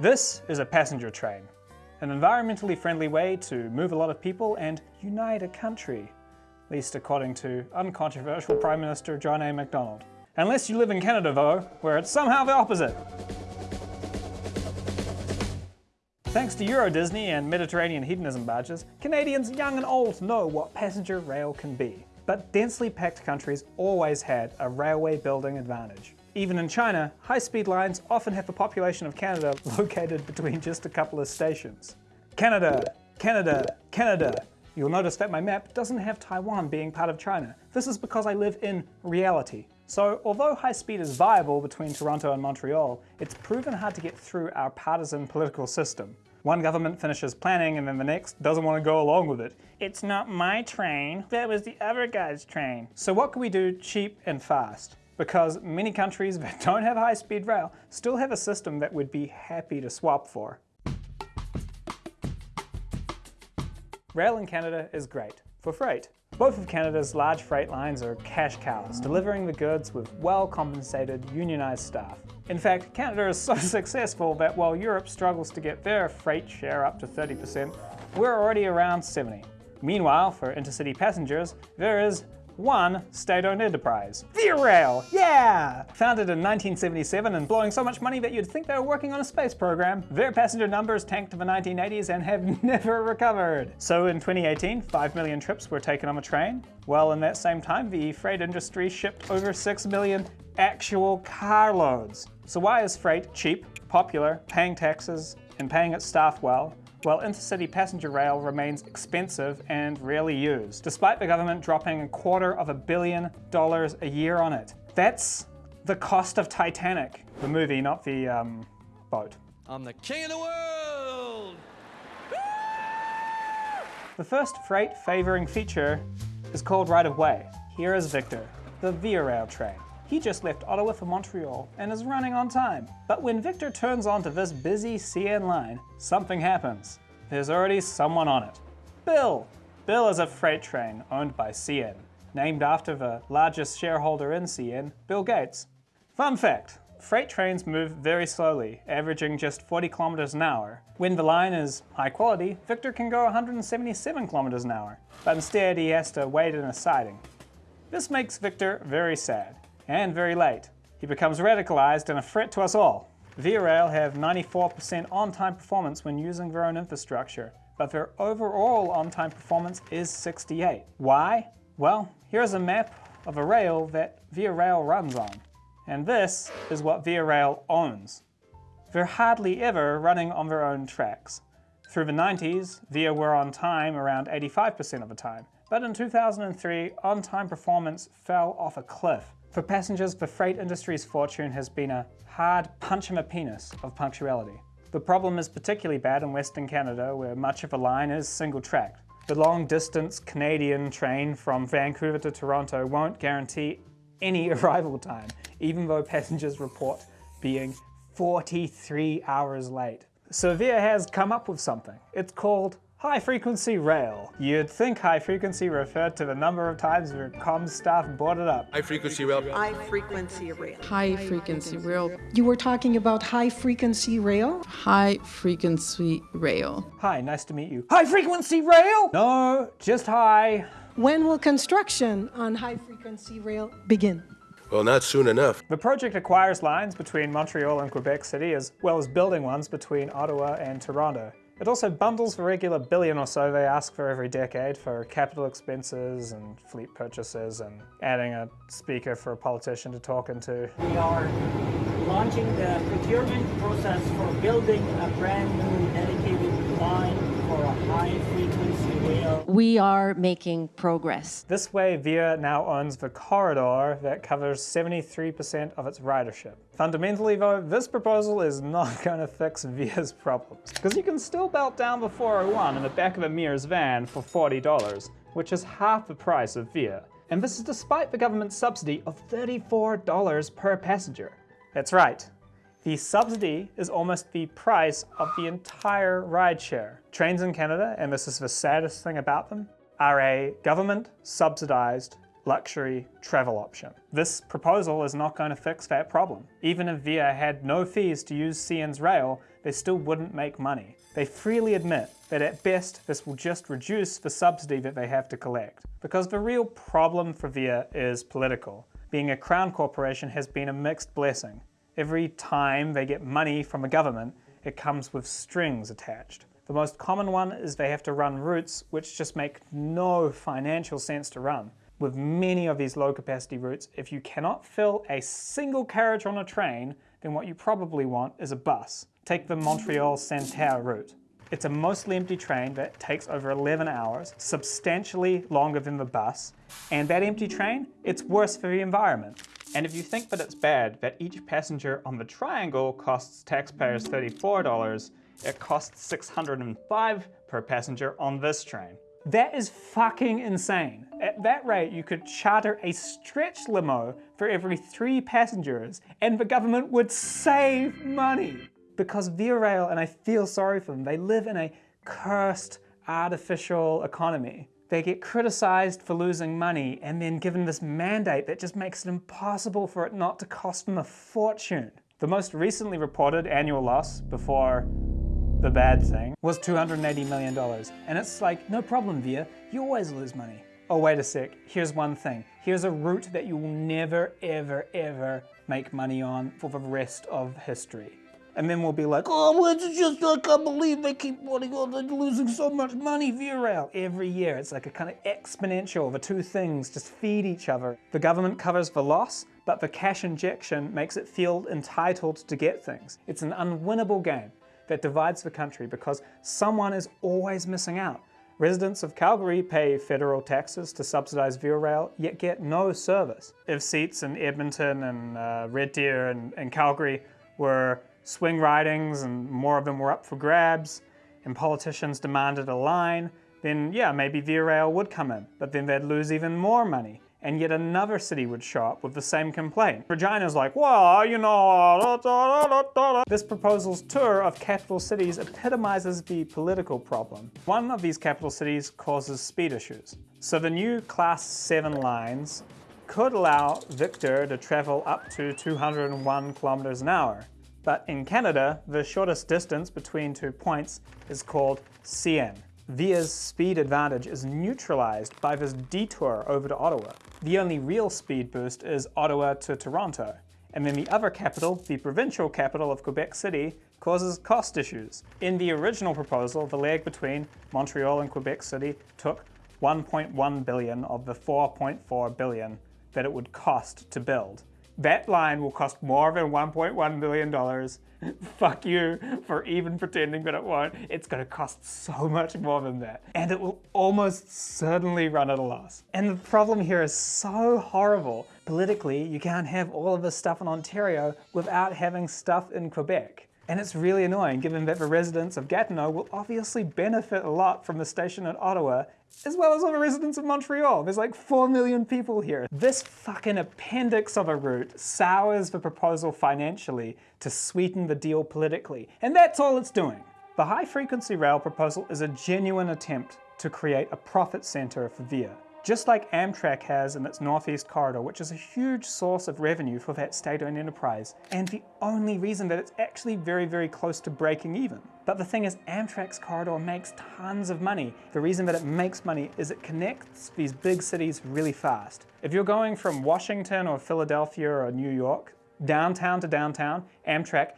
This is a passenger train, an environmentally friendly way to move a lot of people and unite a country, at least according to uncontroversial Prime Minister John A. Macdonald. Unless you live in Canada though, where it's somehow the opposite. Thanks to Euro Disney and Mediterranean hedonism barges, Canadians young and old know what passenger rail can be. But densely packed countries always had a railway building advantage. Even in China, high-speed lines often have the population of Canada located between just a couple of stations. Canada, Canada, Canada. You'll notice that my map doesn't have Taiwan being part of China. This is because I live in reality. So although high speed is viable between Toronto and Montreal, it's proven hard to get through our partisan political system. One government finishes planning and then the next doesn't want to go along with it. It's not my train, that was the other guy's train. So what can we do cheap and fast? Because many countries that don't have high-speed rail still have a system that we'd be happy to swap for. Rail in Canada is great for freight. Both of Canada's large freight lines are cash cows, delivering the goods with well-compensated, unionised staff. In fact, Canada is so successful that while Europe struggles to get their freight share up to 30%, we're already around 70. Meanwhile, for intercity passengers, there is one state-owned enterprise. Via Rail, yeah! Founded in 1977 and blowing so much money that you'd think they were working on a space program, their passenger numbers tanked to the 1980s and have never recovered. So in 2018, 5 million trips were taken on the train. Well, in that same time, the freight industry shipped over 6 million actual carloads. So why is freight cheap, popular, paying taxes, and paying its staff well, while intercity passenger rail remains expensive and rarely used, despite the government dropping a quarter of a billion dollars a year on it. That's the cost of Titanic, the movie, not the um, boat. I'm the king of the world! The first freight favoring feature is called right of way. Here is Victor, the Via Rail train. He just left Ottawa for Montreal and is running on time. But when Victor turns onto this busy CN line, something happens. There's already someone on it. Bill! Bill is a freight train owned by CN, named after the largest shareholder in CN, Bill Gates. Fun fact, freight trains move very slowly, averaging just 40 kilometers an hour. When the line is high quality, Victor can go 177 kilometers an hour, but instead he has to wait in a siding. This makes Victor very sad and very late. He becomes radicalized and a threat to us all. Via Rail have 94% on-time performance when using their own infrastructure, but their overall on-time performance is 68. Why? Well, here's a map of a rail that Via Rail runs on. And this is what Via Rail owns. They're hardly ever running on their own tracks. Through the 90s, Via were on time around 85% of the time, but in 2003, on-time performance fell off a cliff for passengers, the freight industry's fortune has been a hard punch in the penis of punctuality. The problem is particularly bad in Western Canada, where much of the line is single-tracked. The long-distance Canadian train from Vancouver to Toronto won't guarantee any arrival time, even though passengers report being 43 hours late. So has come up with something. It's called High frequency rail. You'd think high frequency referred to the number of times your comms staff brought it up. High frequency rail. High frequency rail. High frequency rail. You were talking about high frequency rail? High frequency rail. Hi, nice to meet you. High frequency rail? No, just high. When will construction on high frequency rail begin? Well, not soon enough. The project acquires lines between Montreal and Quebec City as well as building ones between Ottawa and Toronto. It also bundles the regular billion or so they ask for every decade for capital expenses and fleet purchases and adding a speaker for a politician to talk into. We are launching the procurement process for building a brand new dedicated line for a high frequency. We are making progress. This way, VIA now owns the corridor that covers 73% of its ridership. Fundamentally though, this proposal is not going to fix VIA's problems, because you can still belt down the 401 in the back of a Mears van for $40, which is half the price of VIA. And this is despite the government's subsidy of $34 per passenger. That's right, the subsidy is almost the price of the entire rideshare. Trains in Canada, and this is the saddest thing about them, are a government subsidized luxury travel option. This proposal is not going to fix that problem. Even if VIA had no fees to use CN's rail, they still wouldn't make money. They freely admit that at best this will just reduce the subsidy that they have to collect. Because the real problem for VIA is political. Being a crown corporation has been a mixed blessing. Every time they get money from a government, it comes with strings attached. The most common one is they have to run routes which just make no financial sense to run. With many of these low capacity routes, if you cannot fill a single carriage on a train, then what you probably want is a bus. Take the Montreal-Senneterre route. It's a mostly empty train that takes over 11 hours, substantially longer than the bus, and that empty train, it's worse for the environment. And if you think that it's bad that each passenger on the Triangle costs taxpayers $34, it costs 605 per passenger on this train. That is fucking insane. At that rate, you could charter a stretch limo for every three passengers and the government would save money. Because Via Rail, and I feel sorry for them, they live in a cursed artificial economy. They get criticized for losing money and then given this mandate that just makes it impossible for it not to cost them a fortune. The most recently reported annual loss before the bad thing was $280 million. And it's like, no problem, Via, you always lose money. Oh, wait a sec, here's one thing. Here's a route that you will never, ever, ever make money on for the rest of history. And then we'll be like, oh, it's just, I can't believe they keep wanting, oh, they're losing so much money, Via Rail. Every year, it's like a kind of exponential. The two things just feed each other. The government covers the loss, but the cash injection makes it feel entitled to get things. It's an unwinnable game that divides the country because someone is always missing out. Residents of Calgary pay federal taxes to subsidize Via Rail, yet get no service. If seats in Edmonton and uh, Red Deer and, and Calgary were swing ridings and more of them were up for grabs, and politicians demanded a line, then yeah, maybe Via Rail would come in, but then they'd lose even more money and yet another city would show up with the same complaint. Regina's like, well, you know, da, da, da, This proposal's tour of capital cities epitomizes the political problem. One of these capital cities causes speed issues. So the new Class 7 lines could allow Victor to travel up to 201 kilometers an hour. But in Canada, the shortest distance between two points is called CN. Via's speed advantage is neutralized by this detour over to Ottawa. The only real speed boost is Ottawa to Toronto. And then the other capital, the provincial capital of Quebec City, causes cost issues. In the original proposal, the leg between Montreal and Quebec City took 1.1 billion of the 4.4 billion that it would cost to build. That line will cost more than $1.1 billion. Fuck you for even pretending that it won't. It's gonna cost so much more than that. And it will almost certainly run at a loss. And the problem here is so horrible. Politically, you can't have all of this stuff in Ontario without having stuff in Quebec. And it's really annoying given that the residents of Gatineau will obviously benefit a lot from the station at Ottawa, as well as all the residents of Montreal. There's like 4 million people here. This fucking appendix of a route sours the proposal financially to sweeten the deal politically. And that's all it's doing. The high frequency rail proposal is a genuine attempt to create a profit center for VIA just like Amtrak has in its Northeast Corridor, which is a huge source of revenue for that state-owned enterprise, and the only reason that it's actually very, very close to breaking even. But the thing is, Amtrak's corridor makes tons of money. The reason that it makes money is it connects these big cities really fast. If you're going from Washington or Philadelphia or New York, downtown to downtown, Amtrak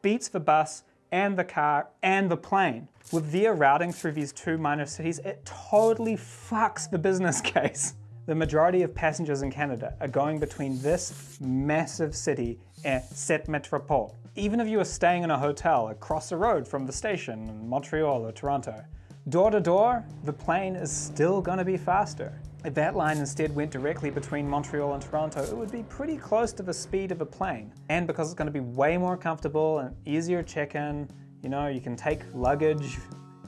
beats the bus and the car and the plane. With VIA routing through these two minor cities, it totally fucks the business case. The majority of passengers in Canada are going between this massive city and cette métropole. Even if you are staying in a hotel across the road from the station in Montreal or Toronto, door to door, the plane is still gonna be faster. If that line instead went directly between Montreal and Toronto, it would be pretty close to the speed of a plane. And because it's gonna be way more comfortable and easier check-in, you know, you can take luggage,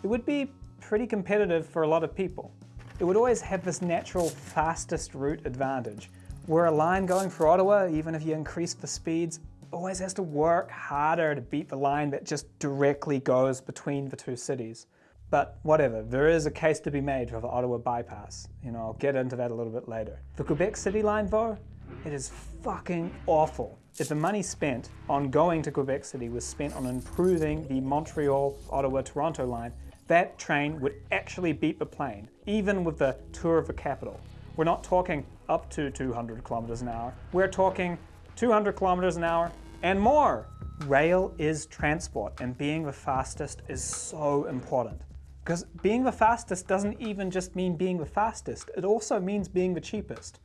it would be pretty competitive for a lot of people. It would always have this natural fastest route advantage, where a line going through Ottawa, even if you increase the speeds, always has to work harder to beat the line that just directly goes between the two cities. But whatever, there is a case to be made for the Ottawa bypass. You know, I'll get into that a little bit later. The Quebec City line though, it is fucking awful. If the money spent on going to Quebec City was spent on improving the Montreal, Ottawa, Toronto line, that train would actually beat the plane, even with the tour of the capital. We're not talking up to 200 kilometers an hour. We're talking 200 kilometers an hour and more. Rail is transport, and being the fastest is so important. Because being the fastest doesn't even just mean being the fastest, it also means being the cheapest.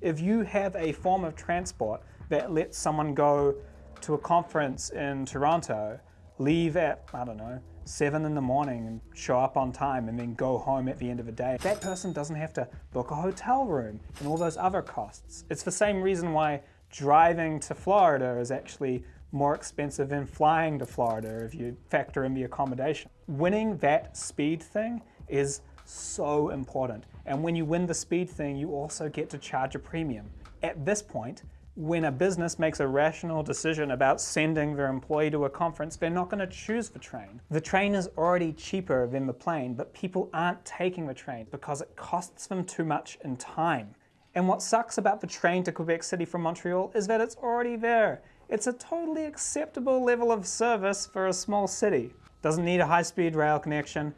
If you have a form of transport that lets someone go to a conference in Toronto, leave at, I don't know, 7 in the morning and show up on time and then go home at the end of the day, that person doesn't have to book a hotel room and all those other costs. It's the same reason why driving to Florida is actually more expensive than flying to Florida if you factor in the accommodation. Winning that speed thing is so important. And when you win the speed thing, you also get to charge a premium. At this point, when a business makes a rational decision about sending their employee to a conference, they're not going to choose the train. The train is already cheaper than the plane, but people aren't taking the train because it costs them too much in time. And what sucks about the train to Quebec City from Montreal is that it's already there. It's a totally acceptable level of service for a small city. Doesn't need a high-speed rail connection.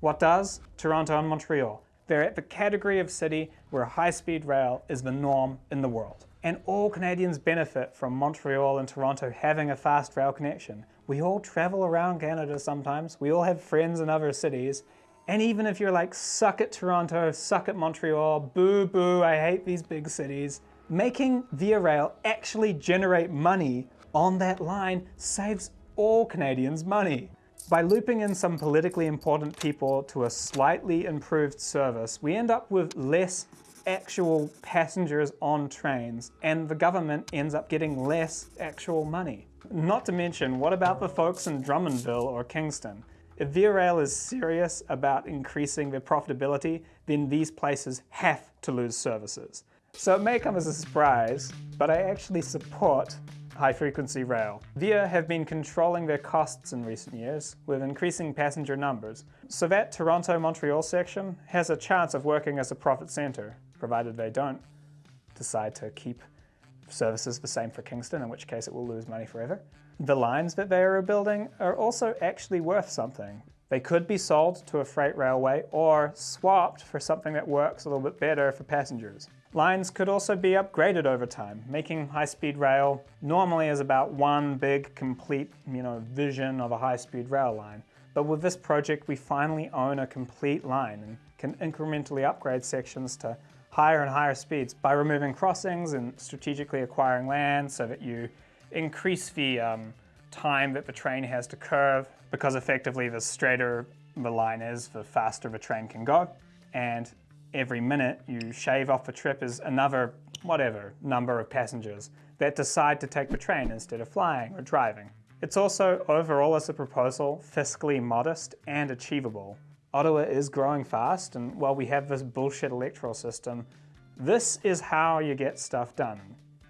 What does? Toronto and Montreal. They're at the category of city where high-speed rail is the norm in the world. And all Canadians benefit from Montreal and Toronto having a fast rail connection. We all travel around Canada sometimes. We all have friends in other cities. And even if you're like, suck at Toronto, suck at Montreal, boo boo, I hate these big cities, making Via Rail actually generate money on that line saves all Canadians money. By looping in some politically important people to a slightly improved service, we end up with less actual passengers on trains and the government ends up getting less actual money. Not to mention, what about the folks in Drummondville or Kingston? If Via Rail is serious about increasing their profitability, then these places have to lose services. So it may come as a surprise, but I actually support high-frequency rail. VIA have been controlling their costs in recent years with increasing passenger numbers, so that Toronto-Montreal section has a chance of working as a profit centre, provided they don't decide to keep services the same for Kingston, in which case it will lose money forever. The lines that they are building are also actually worth something. They could be sold to a freight railway or swapped for something that works a little bit better for passengers. Lines could also be upgraded over time, making high-speed rail normally is about one big, complete, you know, vision of a high-speed rail line. But with this project, we finally own a complete line and can incrementally upgrade sections to higher and higher speeds by removing crossings and strategically acquiring land so that you increase the um, time that the train has to curve because effectively the straighter the line is, the faster the train can go. And every minute you shave off a trip is another, whatever, number of passengers that decide to take the train instead of flying or driving. It's also, overall as a proposal, fiscally modest and achievable. Ottawa is growing fast, and while we have this bullshit electoral system, this is how you get stuff done.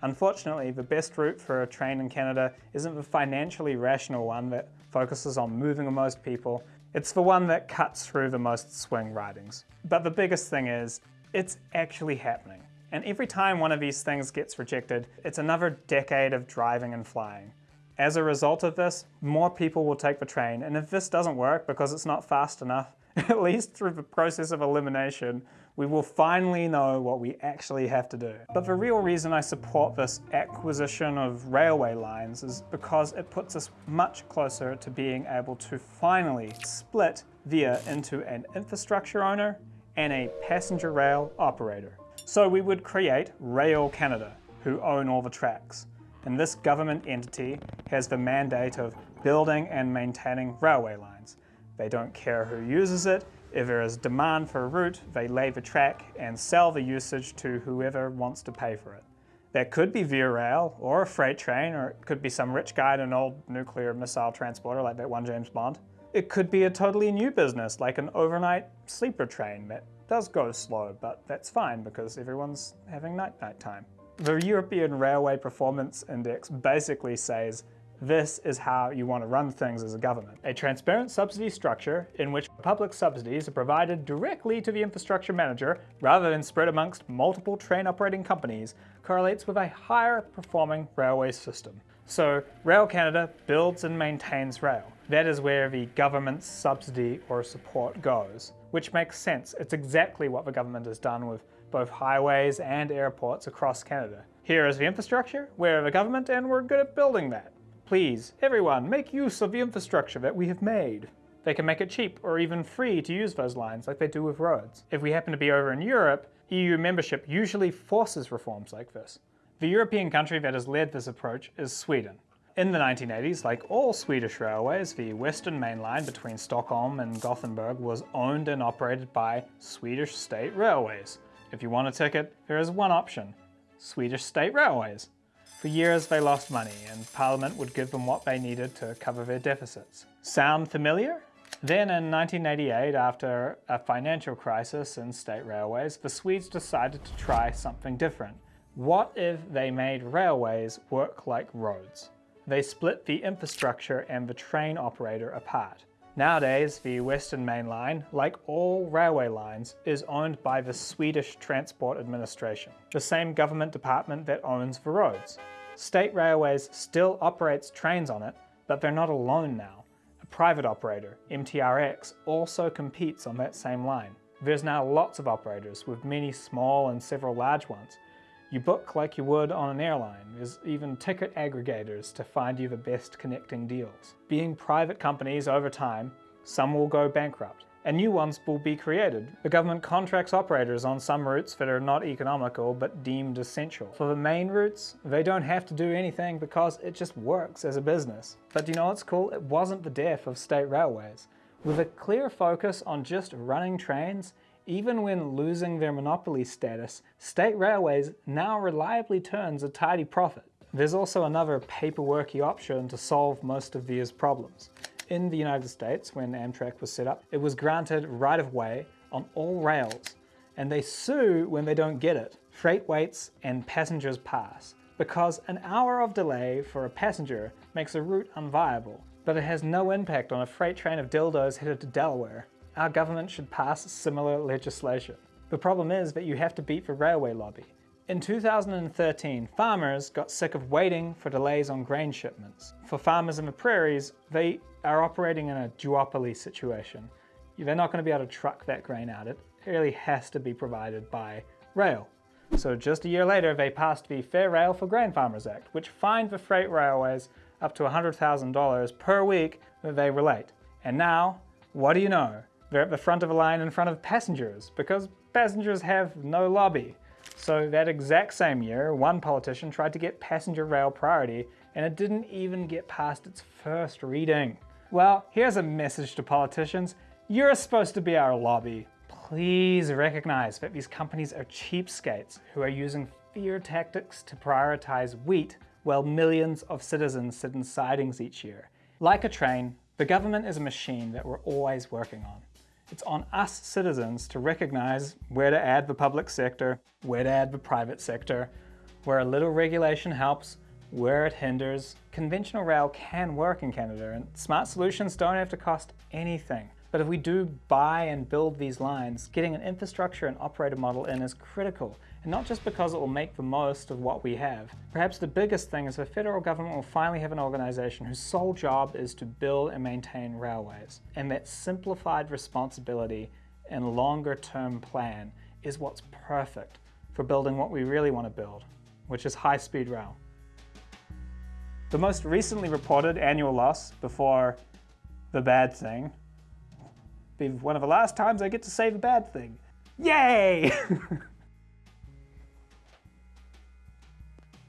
Unfortunately, the best route for a train in Canada isn't the financially rational one that focuses on moving the most people it's the one that cuts through the most swing ridings. But the biggest thing is, it's actually happening. And every time one of these things gets rejected, it's another decade of driving and flying. As a result of this, more people will take the train, and if this doesn't work because it's not fast enough, at least through the process of elimination, we will finally know what we actually have to do. But the real reason I support this acquisition of railway lines is because it puts us much closer to being able to finally split VIA into an infrastructure owner and a passenger rail operator. So we would create Rail Canada, who own all the tracks. And this government entity has the mandate of building and maintaining railway lines. They don't care who uses it, if there is demand for a route, they lay the track and sell the usage to whoever wants to pay for it. That could be Via Rail or a freight train, or it could be some rich guy in an old nuclear missile transporter like that one James Bond. It could be a totally new business, like an overnight sleeper train that does go slow, but that's fine because everyone's having night-night time. The European Railway Performance Index basically says This is how you want to run things as a government. A transparent subsidy structure in which public subsidies are provided directly to the infrastructure manager rather than spread amongst multiple train operating companies correlates with a higher performing railway system. So Rail Canada builds and maintains rail. That is where the government's subsidy or support goes, which makes sense. It's exactly what the government has done with both highways and airports across Canada. Here is the infrastructure, we're the government and we're good at building that. Please, everyone, make use of the infrastructure that we have made. They can make it cheap or even free to use those lines like they do with roads. If we happen to be over in Europe, EU membership usually forces reforms like this. The European country that has led this approach is Sweden. In the 1980s, like all Swedish railways, the Western Main Line between Stockholm and Gothenburg was owned and operated by Swedish State Railways. If you want a ticket, there is one option, Swedish State Railways. For years they lost money and Parliament would give them what they needed to cover their deficits. Sound familiar? Then in 1988, after a financial crisis in state railways, the Swedes decided to try something different. What if they made railways work like roads? They split the infrastructure and the train operator apart. Nowadays, the Western Main Line, like all railway lines, is owned by the Swedish Transport Administration, the same government department that owns the roads. State Railways still operates trains on it, but they're not alone now. A private operator, MTRX, also competes on that same line. There's now lots of operators, with many small and several large ones. You book like you would on an airline. There's even ticket aggregators to find you the best connecting deals. Being private companies over time, some will go bankrupt and new ones will be created. The government contracts operators on some routes that are not economical but deemed essential. For the main routes, they don't have to do anything because it just works as a business. But you know what's cool? It wasn't the death of state railways. With a clear focus on just running trains, even when losing their monopoly status, state railways now reliably turns a tidy profit. There's also another paperworky option to solve most of these problems in the United States, when Amtrak was set up, it was granted right-of-way on all rails, and they sue when they don't get it. Freight waits and passengers pass, because an hour of delay for a passenger makes a route unviable, but it has no impact on a freight train of dildos headed to Delaware. Our government should pass similar legislation. The problem is that you have to beat the railway lobby. In 2013, farmers got sick of waiting for delays on grain shipments. For farmers in the prairies, they are operating in a duopoly situation. They're not going to be able to truck that grain out. It really has to be provided by rail. So just a year later, they passed the Fair Rail for Grain Farmers Act, which fined the freight railways up to $100,000 per week that they relate. And now, what do you know? They're at the front of the line in front of passengers, because passengers have no lobby. So that exact same year, one politician tried to get passenger rail priority, and it didn't even get past its first reading. Well, here's a message to politicians. You're supposed to be our lobby. Please recognize that these companies are cheapskates who are using fear tactics to prioritize wheat while millions of citizens sit in sidings each year. Like a train, the government is a machine that we're always working on. It's on us citizens to recognize where to add the public sector, where to add the private sector, where a little regulation helps, where it hinders, conventional rail can work in Canada and smart solutions don't have to cost anything. But if we do buy and build these lines, getting an infrastructure and operator model in is critical, and not just because it will make the most of what we have. Perhaps the biggest thing is the federal government will finally have an organisation whose sole job is to build and maintain railways, and that simplified responsibility and longer term plan is what's perfect for building what we really want to build, which is high-speed rail. The most recently reported annual loss before the bad thing be one of the last times I get to save a bad thing. Yay!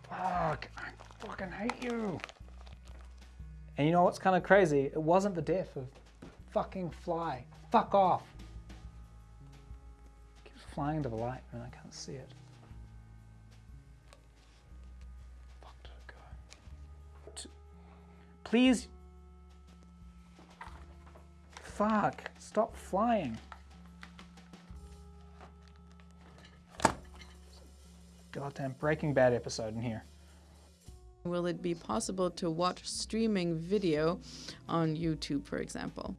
Fuck, I fucking hate you. And you know what's kind of crazy? It wasn't the death of fucking fly. Fuck off. It keeps flying into the light and I can't see it. Fuck! Please. Fuck. Stop flying. Goddamn Breaking Bad episode in here. Will it be possible to watch streaming video on YouTube, for example?